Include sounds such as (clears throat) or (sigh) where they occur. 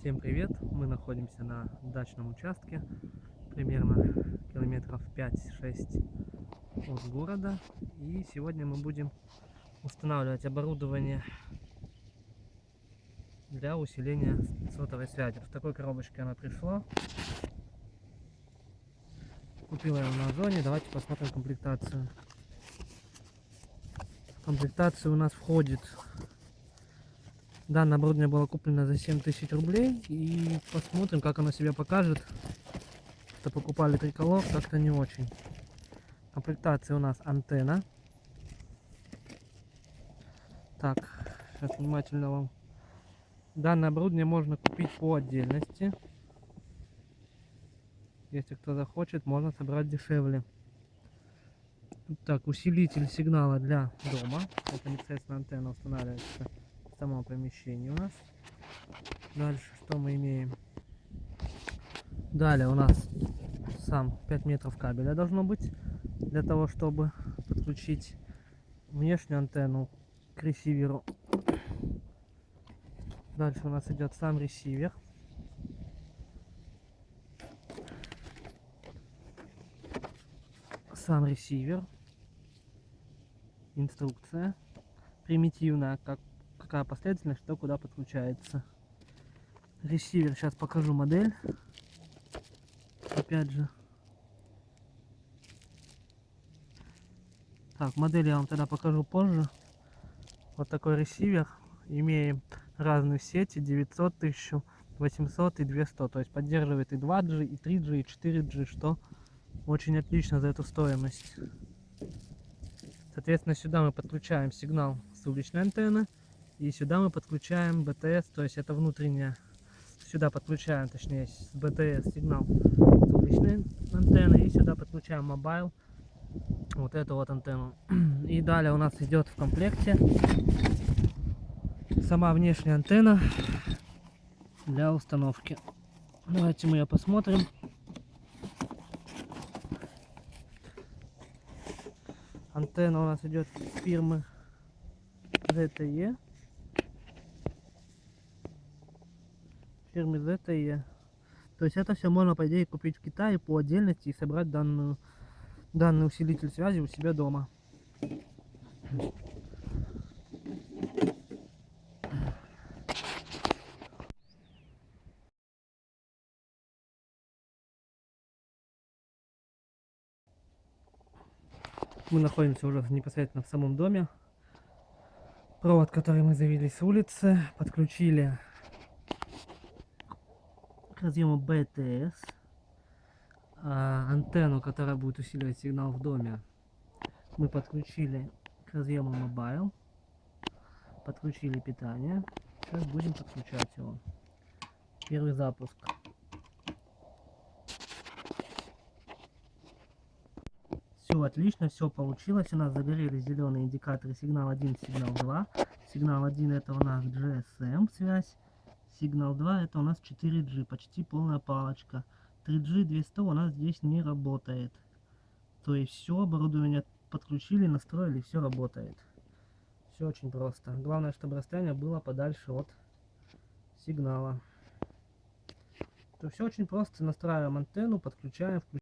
Всем привет! Мы находимся на дачном участке, примерно километров 5-6 от города. И сегодня мы будем устанавливать оборудование для усиления сотовой связи. В такой коробочке она пришла. Купила ее на Озоне. Давайте посмотрим комплектацию. В комплектацию у нас входит Данное оборудование было куплено за 7000 рублей. И посмотрим, как оно себя покажет. Что покупали триколор, как-то не очень. Комплектация у нас антенна. Так, сейчас внимательно вам. Данное оборудование можно купить по отдельности. Если кто захочет, можно собрать дешевле. Так, усилитель сигнала для дома. Это непосредственно антенна устанавливается самом помещении у нас. Дальше что мы имеем? Далее у нас сам 5 метров кабеля должно быть для того, чтобы подключить внешнюю антенну к ресиверу. Дальше у нас идет сам ресивер. Сам ресивер. Инструкция примитивная, как какая последовательность, что куда подключается. Ресивер, сейчас покажу модель. Опять же. Так, модель я вам тогда покажу позже. Вот такой ресивер. Имеем разные сети, 900, 1800 и 200. То есть поддерживает и 2G, и 3G, и 4G, что очень отлично за эту стоимость. Соответственно, сюда мы подключаем сигнал с уличной антенны. И сюда мы подключаем BTS, то есть это внутренняя. Сюда подключаем, точнее, с BTS сигнал с уличной антенны. И сюда подключаем mobile, вот эту вот антенну. (clears throat) И далее у нас идет в комплекте сама внешняя антенна для установки. Давайте мы ее посмотрим. Антенна у нас идет фирмы ZTE. Фирмы ZTE. То есть это все можно, по идее, купить в Китае по отдельности и собрать данную, данный усилитель связи у себя дома. Мы находимся уже непосредственно в самом доме. Провод, который мы завели с улицы, подключили к разъему BTS а, антенну, которая будет усиливать сигнал в доме, мы подключили к разъему Mobile, подключили питание. Сейчас будем подключать его. Первый запуск. Все отлично, все получилось. У нас загорелись зеленые индикаторы сигнал 1, сигнал 2. Сигнал 1 это у нас GSM связь. Сигнал 2 это у нас 4G, почти полная палочка. 3G 200 у нас здесь не работает. То есть все оборудование подключили, настроили, все работает. Все очень просто. Главное, чтобы расстояние было подальше от сигнала. То все очень просто. Настраиваем антенну, подключаем, включаем.